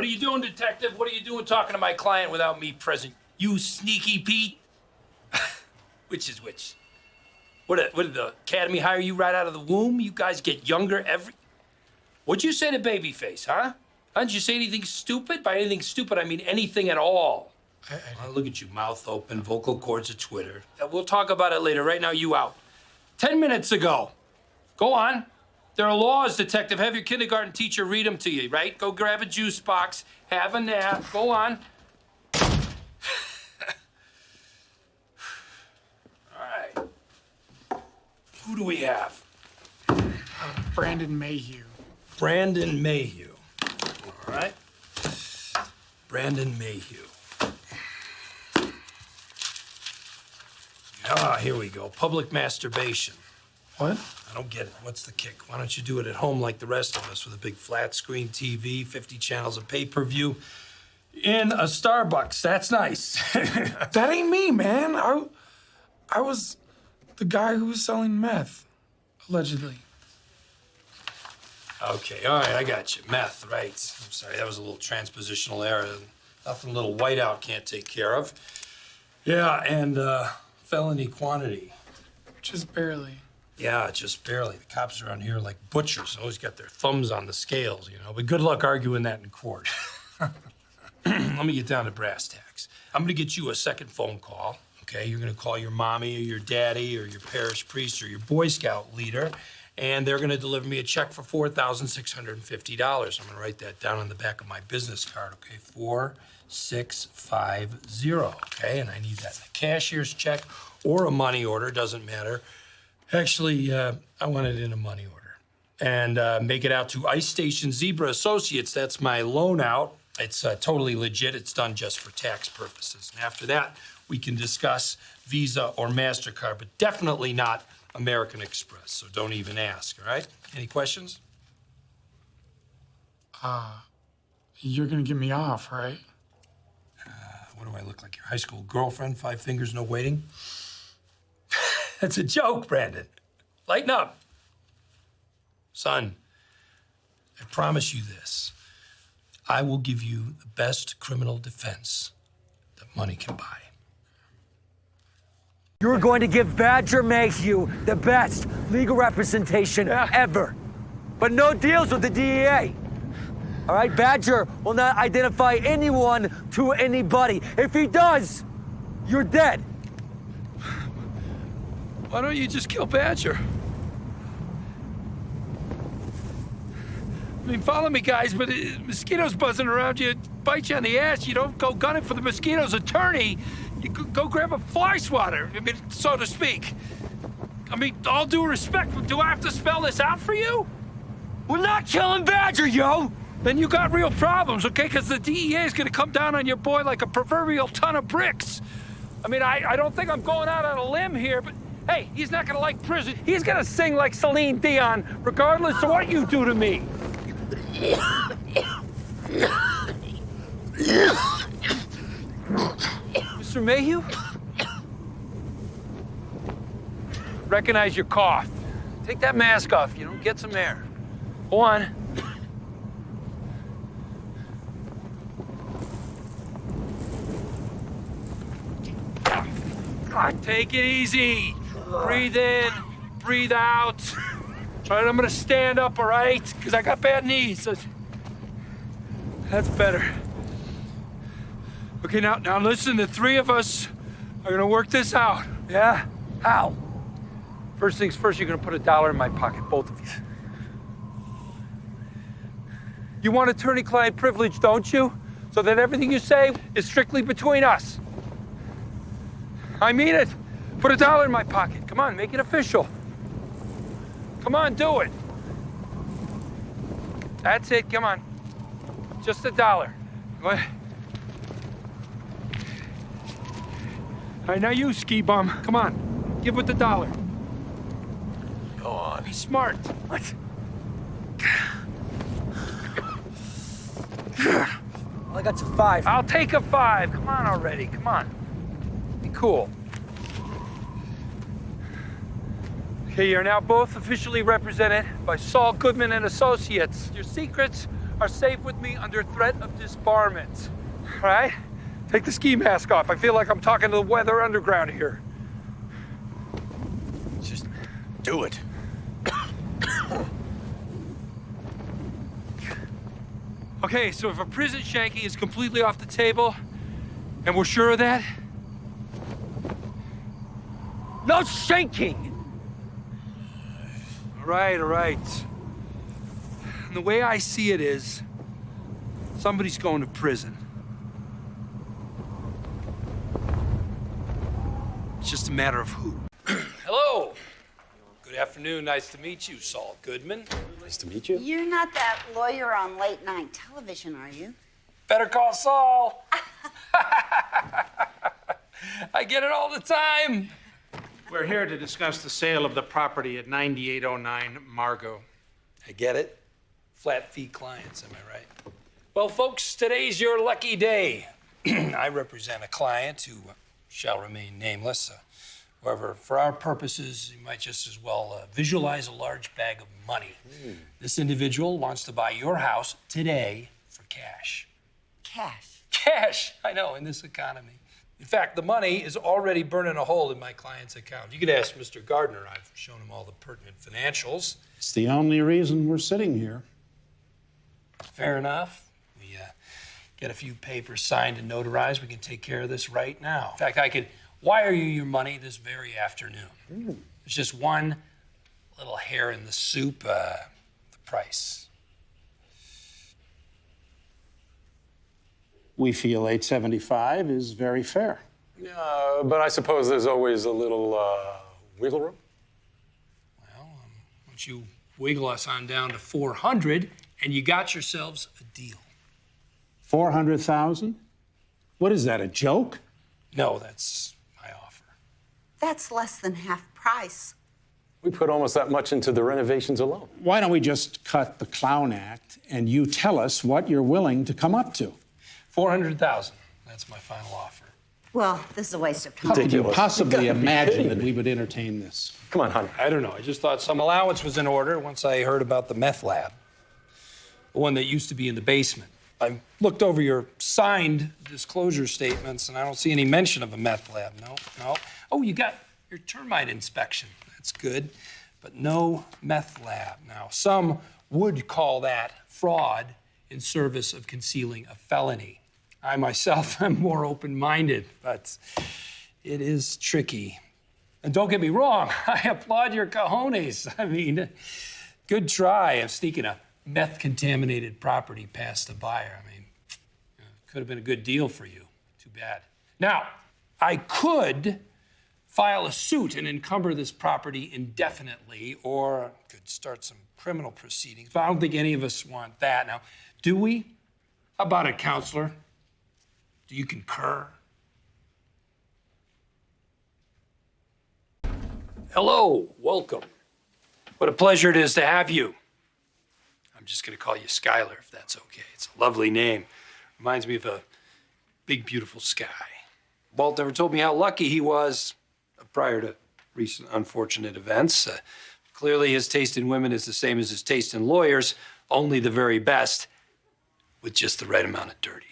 What are you doing, detective? What are you doing talking to my client without me present? You sneaky Pete? which is which? What did, what did the academy hire you right out of the womb? You guys get younger every. What'd you say to Babyface, huh? Huh? Did you say anything stupid? By anything stupid, I mean anything at all. I, I, Oh, look at you, mouth open, vocal cords of Twitter. We'll talk about it later. Right now, you out. Ten minutes ago. Go on. There are laws, detective. Have your kindergarten teacher read them to you, right? Go grab a juice box, have a nap. Go on. All right. Who do we have? Brandon Mayhew. Brandon Mayhew. All right. Brandon Mayhew. Ah, here we go. Public masturbation. What? I don't get it. What's the kick? Why don't you do it at home like the rest of us with a big flat screen TV, 50 channels of pay per view, in a Starbucks? That's nice. That ain't me, man. I, I was the guy who was selling meth, allegedly. okay, all right, I got you. Meth, right. I'm sorry, that was a little transpositional error. Nothing little whiteout can't take care of. Yeah, and uh, felony quantity. Just barely. Yeah, just barely. The cops around here are like butchers, always got their thumbs on the scales, you know. But good luck arguing that in court. Let me get down to brass tacks. I'm gonna get you a second phone call, okay? You're gonna call your mommy or your daddy or your parish priest or your Boy Scout leader, and they're gonna deliver me a check for $4,650. I'm gonna write that down on the back of my business card, okay? 4650, okay? And I need that in a cashier's check or a money order, doesn't matter. Actually, uh, I want it in a money order. And uh, make it out to Ice Station Zebra Associates. That's my loan out. It's uh, totally legit. It's done just for tax purposes. And after that, we can discuss Visa or MasterCard, but definitely not American Express. So don't even ask, all right? Any questions? You're gonna get me off, right? What do I look like? Your high school girlfriend? Five fingers, no waiting? That's a joke, Brandon. Lighten up. Son, I promise you this. I will give you the best criminal defense that money can buy. You're going to give Badger Mayhew the best legal representation ever. But no deals with the DEA. All right, Badger will not identify anyone to anybody. If he does, you're dead. Why don't you just kill Badger? I mean, follow me, guys, but uh, mosquitoes buzzing around you bite you on the ass. You don't go gunning for the mosquito's attorney. You go, grab a fly swatter, I mean, so to speak. I mean, all due respect, do I have to spell this out for you? We're not killing Badger, yo! Then you got real problems, okay? Because the DEA is going to come down on your boy like a proverbial ton of bricks. I mean, I, I don't think I'm going out on a limb here, but hey, he's not to like prison. He's to sing like Celine Dion, regardless of what you do to me. Mr. Mayhew? Recognize your cough. Take that mask off, you know, get some air. Go on. Take it easy. Breathe in, breathe out. All right, I'm gonna stand up, all right? Because I got bad knees. That's better. Okay, now, now listen, the three of us are gonna work this out. Yeah? How? First things first, you're gonna put a dollar in my pocket, both of you. You want attorney-client privilege, don't you? So that everything you say is strictly between us. I mean it. Put a dollar in my pocket. Come on, make it official. Come on, do it. That's it, come on. Just a dollar. Go ahead. All right, now you, ski bum. Come on, give with the dollar. Go on. Be smart. What? Well, I got you five. I'll take a five. Come on already. Come on. Be cool. Okay, you're now both officially represented by Saul Goodman and Associates. Your secrets are safe with me under threat of disbarment. All right? Take the ski mask off. I feel like I'm talking to the Weather Underground here. Just do it. Okay, so if a prison shanking is completely off the table, and we're sure of that, No shanking! All right, all right. And the way I see it is, somebody's going to prison. It's just a matter of who. Hello. Good afternoon. Nice to meet you, Saul Goodman. Nice to meet you. You're not that lawyer on late night television, are you? Better call Saul. I get it all the time. We're here to discuss the sale of the property at 9809 Margo. I get it. Flat fee clients, am I right? Well, folks, today's your lucky day. I represent a client who shall remain nameless. Uh, however, for our purposes, you might just as well uh, visualize a large bag of money. This individual wants to buy your house today for cash. Cash. Cash, I know, in this economy. In fact, the money is already burning a hole in my client's account. You could ask Mr. Gardner. I've shown him all the pertinent financials. It's the only reason we're sitting here. Fair enough. We uh, get a few papers signed and notarized. We can take care of this right now. In fact, I could wire you your money this very afternoon. There's just one little hair in the soup. Uh, the price. We feel 875 is very fair. Uh, but I suppose there's always a little uh, wiggle room. Well, um, why don't you wiggle us on down to 400, and you got yourselves a deal. 400,000? What is that, a joke? No, that's my offer. That's less than half price. We put almost that much into the renovations alone. Why don't we just cut the clown act and you tell us what you're willing to come up to? 400,000. That's my final offer. Well, this is a waste of How time. could you possibly You gotta be imagine that we would entertain this? Come on, hon. I don't know. I just thought some allowance was in order once I heard about the meth lab, the one that used to be in the basement. I looked over your signed disclosure statements, and I don't see any mention of a meth lab. No, no. Oh, you got your termite inspection. That's good, but no meth lab. Now, some would call that fraud in service of concealing a felony. I myself am more open-minded, but it is tricky. And don't get me wrong, I applaud your cojones. I mean, good try of sneaking a meth contaminated property past the buyer. I mean, could have been a good deal for you. Too bad. Now, I could file a suit and encumber this property indefinitely, or could start some criminal proceedings, but I don't think any of us want that. Now, do we? How about it, counselor? Do you concur? Hello, welcome. What a pleasure it is to have you. I'm just going to call you Skyler, if that's okay. It's a lovely name. Reminds me of a big, beautiful sky. Walt never told me how lucky he was prior to recent unfortunate events. Uh, clearly, his taste in women is the same as his taste in lawyers, only the very best, with just the right amount of dirty.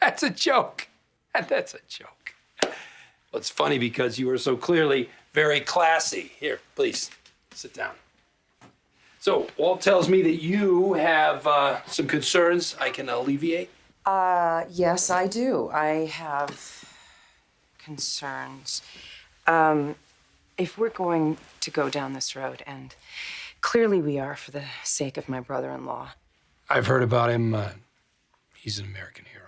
That's a joke. And that's a joke. Well, it's funny because you are so clearly very classy. Here, please, sit down. So, Walt tells me that you have uh, some concerns I can alleviate. Uh, yes, I do. I have concerns. Um, if we're going to go down this road, and clearly we are for the sake of my brother in law, I've heard about him. Uh, he's an American hero.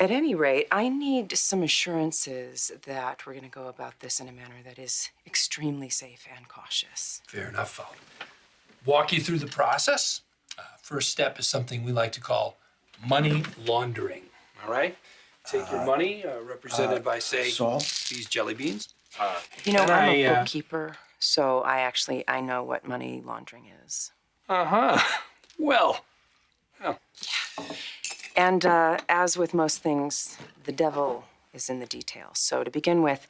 At any rate, I need some assurances that we're going to go about this in a manner that is extremely safe and cautious. Fair enough. I'll walk you through the process. Uh, first step is something we like to call money laundering. All right? Take your money, uh, represented by, say, Saul? these jelly beans. You know, I'm I, a uh, bookkeeper, so I actually I know what money laundering is. Uh huh. Well, And uh, as with most things, the devil is in the details. So, to begin with,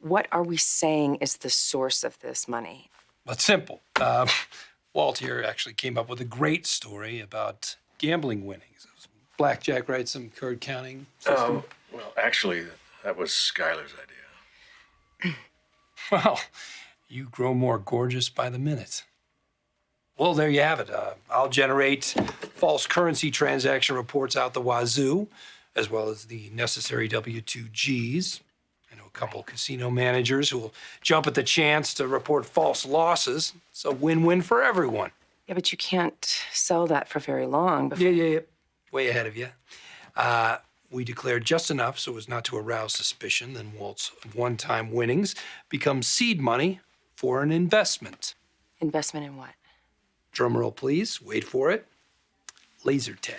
what are we saying is the source of this money? Well, it's simple. Uh, Walt here actually came up with a great story about gambling winnings. It was Blackjack writes some card counting. Um, well, actually, that was Skyler's idea. Well, you grow more gorgeous by the minute. Well, there you have it. Uh, I'll generate false currency transaction reports out the wazoo, as well as the necessary W 2Gs. I know a couple casino managers who will jump at the chance to report false losses. It's a win win for everyone. Yeah, but you can't sell that for very long before. Yeah, yeah, yeah. Way ahead of you. Uh, we declared just enough so as not to arouse suspicion. Then Walt's one time winnings become seed money for an investment. Investment in what? Drum roll, please. Wait for it. Laser tag.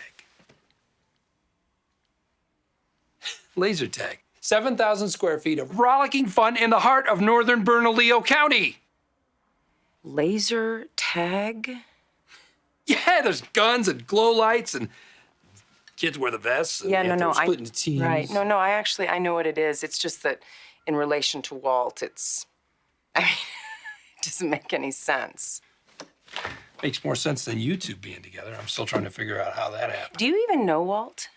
Laser tag. 7,000 square feet of rollicking fun in the heart of northern Bernalillo County. Laser tag? Yeah, there's guns and glow lights and kids wear the vests. And Yeah, no, no. Split I, into teams. Right. No, no, I actually, I know what it is. It's just that in relation to Walt, it's, I mean, it doesn't make any sense. Makes more sense than you two being together. I'm still trying to figure out how that happened. Do you even know Walt?